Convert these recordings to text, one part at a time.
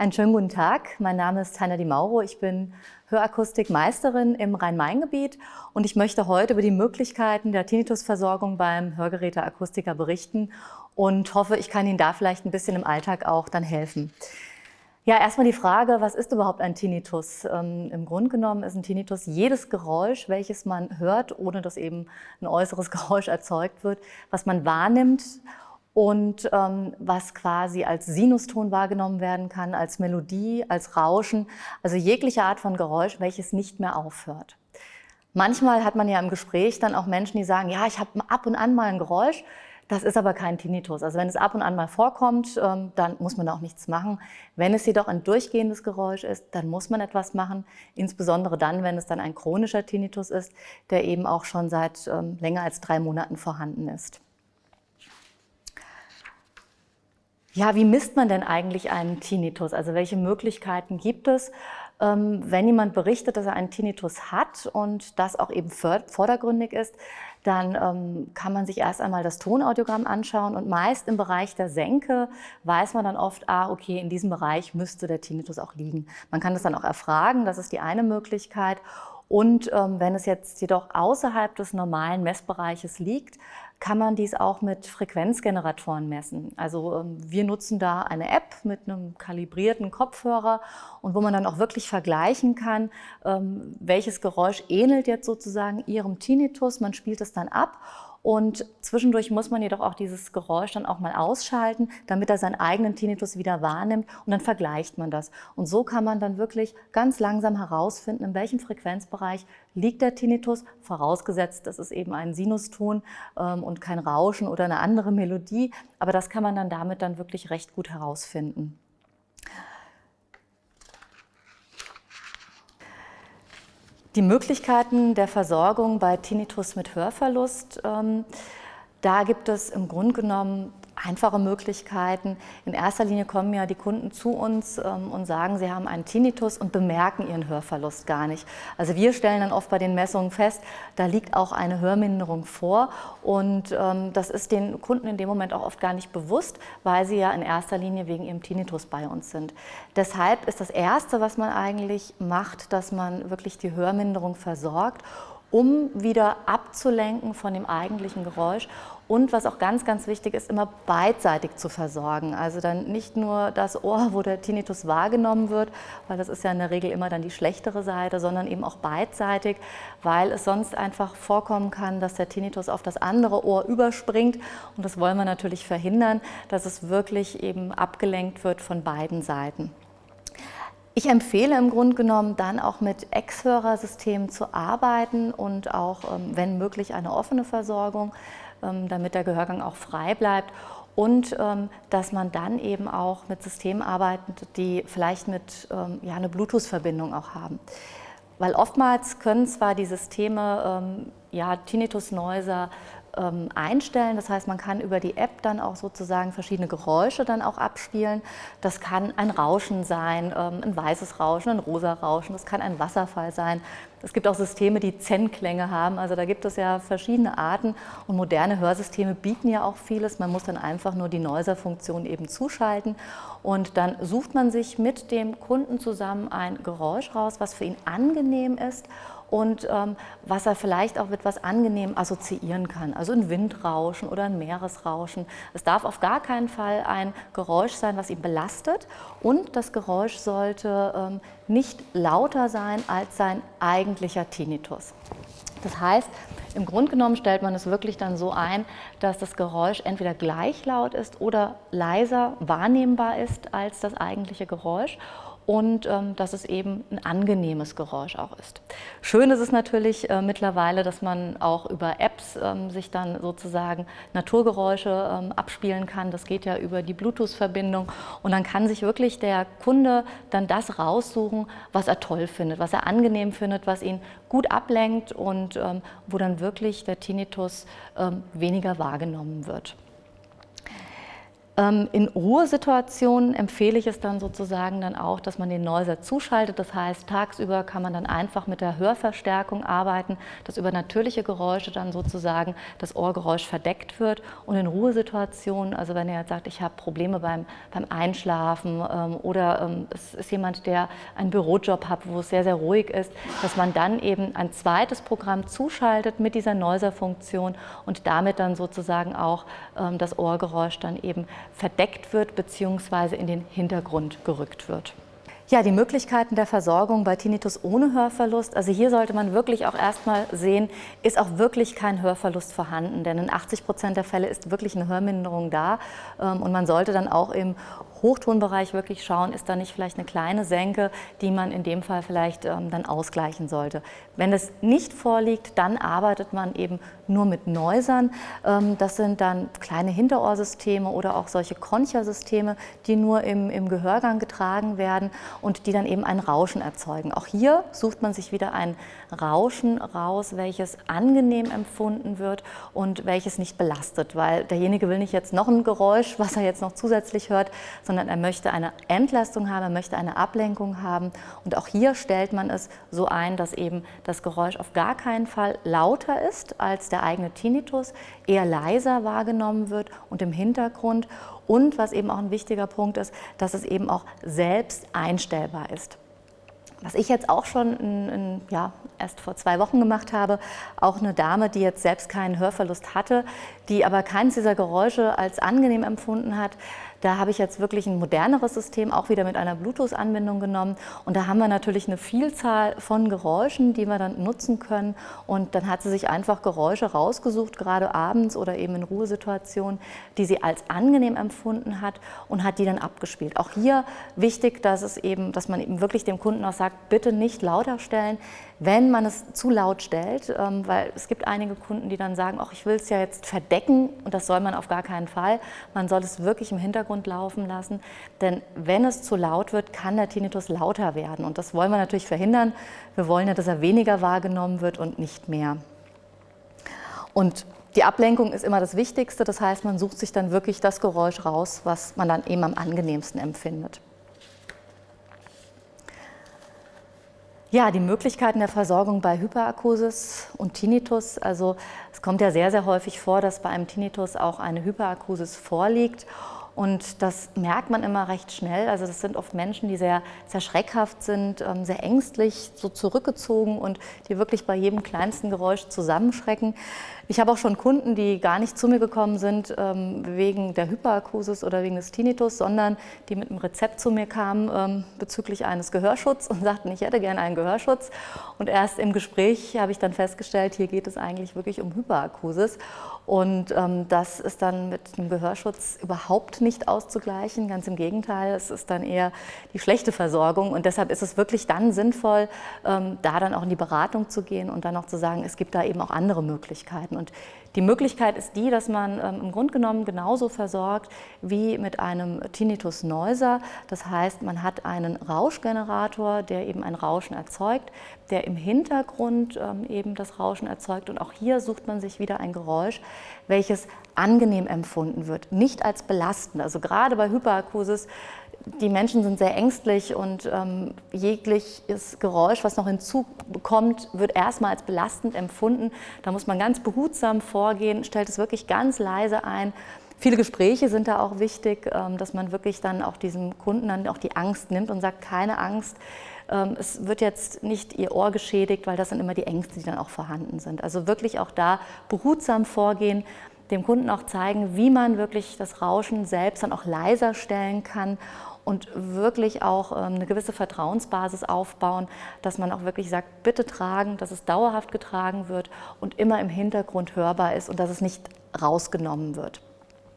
Einen schönen guten Tag. Mein Name ist Heiner Di Mauro. Ich bin Hörakustikmeisterin im Rhein-Main-Gebiet und ich möchte heute über die Möglichkeiten der Tinnitusversorgung beim Hörgeräteakustiker berichten und hoffe, ich kann Ihnen da vielleicht ein bisschen im Alltag auch dann helfen. Ja, erstmal die Frage, was ist überhaupt ein Tinnitus? Ähm, Im Grunde genommen ist ein Tinnitus jedes Geräusch, welches man hört, ohne dass eben ein äußeres Geräusch erzeugt wird, was man wahrnimmt und ähm, was quasi als Sinuston wahrgenommen werden kann, als Melodie, als Rauschen, also jegliche Art von Geräusch, welches nicht mehr aufhört. Manchmal hat man ja im Gespräch dann auch Menschen, die sagen, ja, ich habe ab und an mal ein Geräusch, das ist aber kein Tinnitus. Also wenn es ab und an mal vorkommt, ähm, dann muss man auch nichts machen. Wenn es jedoch ein durchgehendes Geräusch ist, dann muss man etwas machen, insbesondere dann, wenn es dann ein chronischer Tinnitus ist, der eben auch schon seit ähm, länger als drei Monaten vorhanden ist. Ja, wie misst man denn eigentlich einen Tinnitus? Also welche Möglichkeiten gibt es, ähm, wenn jemand berichtet, dass er einen Tinnitus hat und das auch eben vordergründig ist, dann ähm, kann man sich erst einmal das Tonaudiogramm anschauen und meist im Bereich der Senke weiß man dann oft, ah, okay, in diesem Bereich müsste der Tinnitus auch liegen. Man kann das dann auch erfragen, das ist die eine Möglichkeit. Und ähm, wenn es jetzt jedoch außerhalb des normalen Messbereiches liegt, kann man dies auch mit Frequenzgeneratoren messen. Also ähm, wir nutzen da eine App mit einem kalibrierten Kopfhörer und wo man dann auch wirklich vergleichen kann, ähm, welches Geräusch ähnelt jetzt sozusagen Ihrem Tinnitus. Man spielt es dann ab und zwischendurch muss man jedoch auch dieses Geräusch dann auch mal ausschalten, damit er seinen eigenen Tinnitus wieder wahrnimmt und dann vergleicht man das. Und so kann man dann wirklich ganz langsam herausfinden, in welchem Frequenzbereich liegt der Tinnitus, vorausgesetzt, das ist eben ein Sinuston ähm, und kein Rauschen oder eine andere Melodie. Aber das kann man dann damit dann wirklich recht gut herausfinden. Die Möglichkeiten der Versorgung bei Tinnitus mit Hörverlust, ähm, da gibt es im Grunde genommen einfache Möglichkeiten. In erster Linie kommen ja die Kunden zu uns ähm, und sagen, sie haben einen Tinnitus und bemerken ihren Hörverlust gar nicht. Also wir stellen dann oft bei den Messungen fest, da liegt auch eine Hörminderung vor und ähm, das ist den Kunden in dem Moment auch oft gar nicht bewusst, weil sie ja in erster Linie wegen ihrem Tinnitus bei uns sind. Deshalb ist das Erste, was man eigentlich macht, dass man wirklich die Hörminderung versorgt um wieder abzulenken von dem eigentlichen Geräusch und was auch ganz, ganz wichtig ist, immer beidseitig zu versorgen. Also dann nicht nur das Ohr, wo der Tinnitus wahrgenommen wird, weil das ist ja in der Regel immer dann die schlechtere Seite, sondern eben auch beidseitig, weil es sonst einfach vorkommen kann, dass der Tinnitus auf das andere Ohr überspringt und das wollen wir natürlich verhindern, dass es wirklich eben abgelenkt wird von beiden Seiten. Ich empfehle im Grunde genommen dann auch mit Ex-Hörersystemen zu arbeiten und auch, ähm, wenn möglich, eine offene Versorgung, ähm, damit der Gehörgang auch frei bleibt und ähm, dass man dann eben auch mit Systemen arbeitet, die vielleicht mit ja, eine Bluetooth-Verbindung auch haben. Weil oftmals können zwar die Systeme ja, Tinnitus-Noiser ähm, einstellen. Das heißt, man kann über die App dann auch sozusagen verschiedene Geräusche dann auch abspielen. Das kann ein Rauschen sein, ähm, ein weißes Rauschen, ein rosa Rauschen, das kann ein Wasserfall sein. Es gibt auch Systeme, die Zen-Klänge haben. Also da gibt es ja verschiedene Arten und moderne Hörsysteme bieten ja auch vieles. Man muss dann einfach nur die Noiser-Funktion eben zuschalten und dann sucht man sich mit dem Kunden zusammen ein Geräusch raus, was für ihn angenehm ist und ähm, was er vielleicht auch mit etwas angenehm assoziieren kann. Also ein Windrauschen oder ein Meeresrauschen. Es darf auf gar keinen Fall ein Geräusch sein, was ihn belastet und das Geräusch sollte ähm, nicht lauter sein als sein eigentlicher Tinnitus. Das heißt, im Grunde genommen stellt man es wirklich dann so ein, dass das Geräusch entweder gleich laut ist oder leiser wahrnehmbar ist als das eigentliche Geräusch und ähm, dass es eben ein angenehmes Geräusch auch ist. Schön ist es natürlich äh, mittlerweile, dass man auch über Apps ähm, sich dann sozusagen Naturgeräusche ähm, abspielen kann. Das geht ja über die Bluetooth-Verbindung und dann kann sich wirklich der Kunde dann das raussuchen, was er toll findet, was er angenehm findet, was ihn gut ablenkt und ähm, wo dann wirklich der Tinnitus ähm, weniger wahrgenommen wird. Ähm, in Ruhesituationen empfehle ich es dann sozusagen dann auch, dass man den Noiser zuschaltet. Das heißt, tagsüber kann man dann einfach mit der Hörverstärkung arbeiten, dass über natürliche Geräusche dann sozusagen das Ohrgeräusch verdeckt wird. Und in Ruhesituationen, also wenn ihr jetzt sagt, ich habe Probleme beim, beim Einschlafen ähm, oder ähm, es ist jemand, der einen Bürojob hat, wo es sehr, sehr ruhig ist, dass man dann eben ein zweites Programm zuschaltet mit dieser Noiser-Funktion und damit dann sozusagen auch das Ohrgeräusch dann eben verdeckt wird bzw. in den Hintergrund gerückt wird. Ja, die Möglichkeiten der Versorgung bei Tinnitus ohne Hörverlust. Also hier sollte man wirklich auch erstmal sehen, ist auch wirklich kein Hörverlust vorhanden. Denn in 80 Prozent der Fälle ist wirklich eine Hörminderung da. Ähm, und man sollte dann auch im Hochtonbereich wirklich schauen, ist da nicht vielleicht eine kleine Senke, die man in dem Fall vielleicht ähm, dann ausgleichen sollte. Wenn das nicht vorliegt, dann arbeitet man eben nur mit Neusern. Ähm, das sind dann kleine Hinterohrsysteme oder auch solche Concha-Systeme, die nur im, im Gehörgang getragen werden und die dann eben ein Rauschen erzeugen. Auch hier sucht man sich wieder ein Rauschen raus, welches angenehm empfunden wird und welches nicht belastet, weil derjenige will nicht jetzt noch ein Geräusch, was er jetzt noch zusätzlich hört, sondern er möchte eine Entlastung haben, er möchte eine Ablenkung haben. Und auch hier stellt man es so ein, dass eben das Geräusch auf gar keinen Fall lauter ist als der eigene Tinnitus, eher leiser wahrgenommen wird und im Hintergrund. Und was eben auch ein wichtiger Punkt ist, dass es eben auch selbst einstellbar ist. Was ich jetzt auch schon in, in, ja, erst vor zwei Wochen gemacht habe, auch eine Dame, die jetzt selbst keinen Hörverlust hatte, die aber keines dieser Geräusche als angenehm empfunden hat, da habe ich jetzt wirklich ein moderneres System, auch wieder mit einer Bluetooth-Anbindung genommen. Und da haben wir natürlich eine Vielzahl von Geräuschen, die wir dann nutzen können. Und dann hat sie sich einfach Geräusche rausgesucht, gerade abends oder eben in Ruhesituationen, die sie als angenehm empfunden hat und hat die dann abgespielt. Auch hier wichtig, dass, es eben, dass man eben wirklich dem Kunden auch sagt, bitte nicht lauter stellen, wenn man es zu laut stellt, ähm, weil es gibt einige Kunden, die dann sagen, ach, ich will es ja jetzt verdecken und das soll man auf gar keinen Fall. Man soll es wirklich im Hintergrund laufen lassen, denn wenn es zu laut wird, kann der Tinnitus lauter werden und das wollen wir natürlich verhindern. Wir wollen ja, dass er weniger wahrgenommen wird und nicht mehr. Und die Ablenkung ist immer das Wichtigste, das heißt, man sucht sich dann wirklich das Geräusch raus, was man dann eben am angenehmsten empfindet. Ja, die Möglichkeiten der Versorgung bei Hyperakusis und Tinnitus. Also es kommt ja sehr, sehr häufig vor, dass bei einem Tinnitus auch eine Hyperakusis vorliegt. Und das merkt man immer recht schnell. Also das sind oft Menschen, die sehr, sehr schreckhaft sind, ähm, sehr ängstlich, so zurückgezogen und die wirklich bei jedem kleinsten Geräusch zusammenschrecken. Ich habe auch schon Kunden, die gar nicht zu mir gekommen sind ähm, wegen der Hyperakusis oder wegen des Tinnitus, sondern die mit einem Rezept zu mir kamen ähm, bezüglich eines Gehörschutzes und sagten, ich hätte gerne einen Gehörschutz. Und erst im Gespräch habe ich dann festgestellt, hier geht es eigentlich wirklich um Hyperakusis. Und ähm, das ist dann mit einem Gehörschutz überhaupt nicht auszugleichen. Ganz im Gegenteil, es ist dann eher die schlechte Versorgung. Und deshalb ist es wirklich dann sinnvoll, ähm, da dann auch in die Beratung zu gehen und dann auch zu sagen, es gibt da eben auch andere Möglichkeiten. Und die Möglichkeit ist die, dass man ähm, im Grunde genommen genauso versorgt wie mit einem Tinnitus Neuser. Das heißt, man hat einen Rauschgenerator, der eben ein Rauschen erzeugt, der im Hintergrund ähm, eben das Rauschen erzeugt. Und auch hier sucht man sich wieder ein Geräusch, welches angenehm empfunden wird, nicht als belastend. Also gerade bei Hyperakusis die Menschen sind sehr ängstlich und ähm, jegliches Geräusch, was noch hinzukommt, wird erstmal als belastend empfunden. Da muss man ganz behutsam vorgehen, stellt es wirklich ganz leise ein. Viele Gespräche sind da auch wichtig, ähm, dass man wirklich dann auch diesem Kunden dann auch die Angst nimmt und sagt, keine Angst, es wird jetzt nicht ihr Ohr geschädigt, weil das sind immer die Ängste, die dann auch vorhanden sind. Also wirklich auch da behutsam vorgehen, dem Kunden auch zeigen, wie man wirklich das Rauschen selbst dann auch leiser stellen kann und wirklich auch ähm, eine gewisse Vertrauensbasis aufbauen, dass man auch wirklich sagt, bitte tragen, dass es dauerhaft getragen wird und immer im Hintergrund hörbar ist und dass es nicht rausgenommen wird.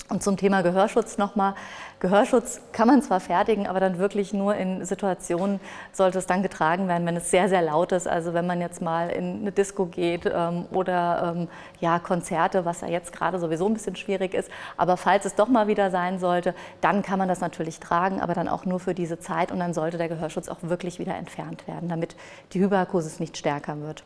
Und zum Thema Gehörschutz nochmal. Gehörschutz kann man zwar fertigen, aber dann wirklich nur in Situationen sollte es dann getragen werden, wenn es sehr, sehr laut ist. Also wenn man jetzt mal in eine Disco geht ähm, oder ähm, ja, Konzerte, was ja jetzt gerade sowieso ein bisschen schwierig ist. Aber falls es doch mal wieder sein sollte, dann kann man das natürlich tragen, aber dann auch nur für diese Zeit. Und dann sollte der Gehörschutz auch wirklich wieder entfernt werden, damit die Hyperakusis nicht stärker wird.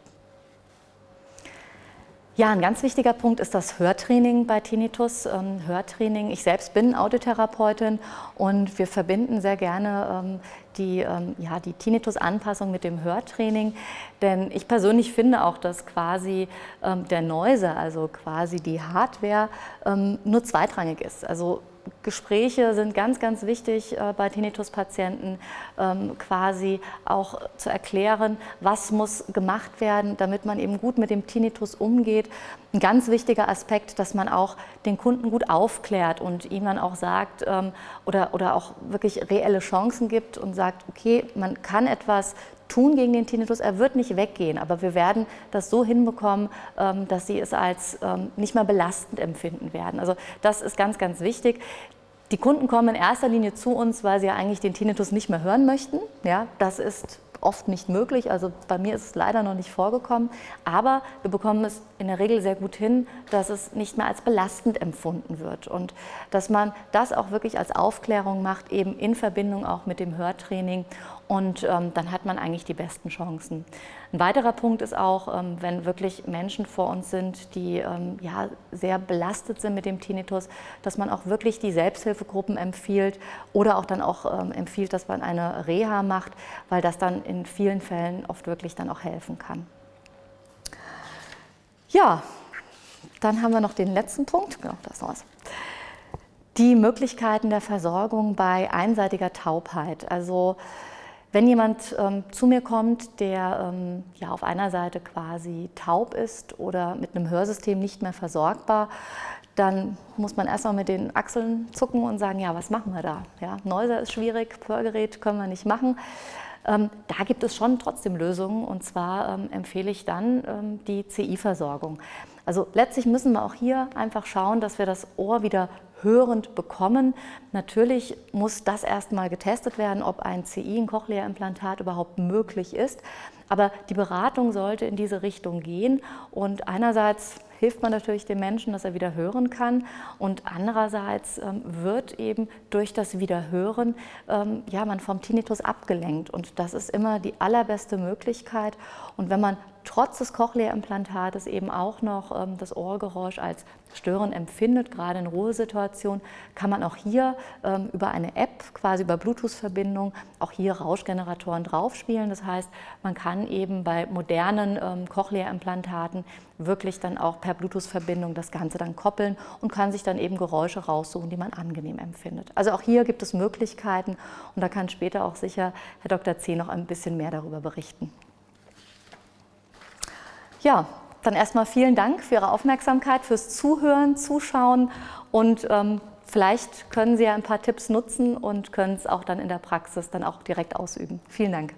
Ja, ein ganz wichtiger Punkt ist das Hörtraining bei Tinnitus. Ähm, Hörtraining, ich selbst bin Audiotherapeutin und wir verbinden sehr gerne ähm, die, ähm, ja, die Tinnitus-Anpassung mit dem Hörtraining. Denn ich persönlich finde auch, dass quasi der Noise, also quasi die Hardware, nur zweitrangig ist. Also Gespräche sind ganz, ganz wichtig äh, bei Tinnitus-Patienten, ähm, quasi auch zu erklären, was muss gemacht werden, damit man eben gut mit dem Tinnitus umgeht. Ein ganz wichtiger Aspekt, dass man auch den Kunden gut aufklärt und ihm dann auch sagt ähm, oder, oder auch wirklich reelle Chancen gibt und sagt, okay, man kann etwas tun gegen den Tinnitus. Er wird nicht weggehen, aber wir werden das so hinbekommen, ähm, dass Sie es als ähm, nicht mehr belastend empfinden werden. Also das ist ganz, ganz wichtig. Die Kunden kommen in erster Linie zu uns, weil sie ja eigentlich den Tinnitus nicht mehr hören möchten. Ja, das ist oft nicht möglich. Also bei mir ist es leider noch nicht vorgekommen. Aber wir bekommen es in der Regel sehr gut hin, dass es nicht mehr als belastend empfunden wird. Und dass man das auch wirklich als Aufklärung macht, eben in Verbindung auch mit dem Hörtraining und ähm, dann hat man eigentlich die besten Chancen. Ein weiterer Punkt ist auch, ähm, wenn wirklich Menschen vor uns sind, die ähm, ja, sehr belastet sind mit dem Tinnitus, dass man auch wirklich die Selbsthilfegruppen empfiehlt oder auch dann auch ähm, empfiehlt, dass man eine Reha macht, weil das dann in vielen Fällen oft wirklich dann auch helfen kann. Ja, dann haben wir noch den letzten Punkt. Genau, das war's. Die Möglichkeiten der Versorgung bei einseitiger Taubheit. Also wenn jemand ähm, zu mir kommt, der ähm, ja auf einer Seite quasi taub ist oder mit einem Hörsystem nicht mehr versorgbar, dann muss man erstmal mit den Achseln zucken und sagen, ja, was machen wir da? Ja, Neuser ist schwierig, Hörgerät können wir nicht machen. Ähm, da gibt es schon trotzdem Lösungen und zwar ähm, empfehle ich dann ähm, die CI-Versorgung. Also letztlich müssen wir auch hier einfach schauen, dass wir das Ohr wieder hörend bekommen. Natürlich muss das erstmal getestet werden, ob ein CI, ein Cochlea-Implantat überhaupt möglich ist. Aber die Beratung sollte in diese Richtung gehen und einerseits hilft man natürlich dem Menschen, dass er wieder hören kann und andererseits ähm, wird eben durch das Wiederhören ähm, ja, man vom Tinnitus abgelenkt und das ist immer die allerbeste Möglichkeit und wenn man trotz des Cochlea-Implantates eben auch noch ähm, das Ohrgeräusch als störend empfindet, gerade in Ruhesituationen, kann man auch hier ähm, über eine App, quasi über Bluetooth-Verbindung, auch hier Rauschgeneratoren draufspielen. Das heißt, man kann eben bei modernen ähm, Cochlea-Implantaten wirklich dann auch per Bluetooth-Verbindung das Ganze dann koppeln und kann sich dann eben Geräusche raussuchen, die man angenehm empfindet. Also auch hier gibt es Möglichkeiten und da kann später auch sicher Herr Dr. C. noch ein bisschen mehr darüber berichten. Ja, dann erstmal vielen Dank für Ihre Aufmerksamkeit, fürs Zuhören, Zuschauen und ähm, vielleicht können Sie ja ein paar Tipps nutzen und können es auch dann in der Praxis dann auch direkt ausüben. Vielen Dank.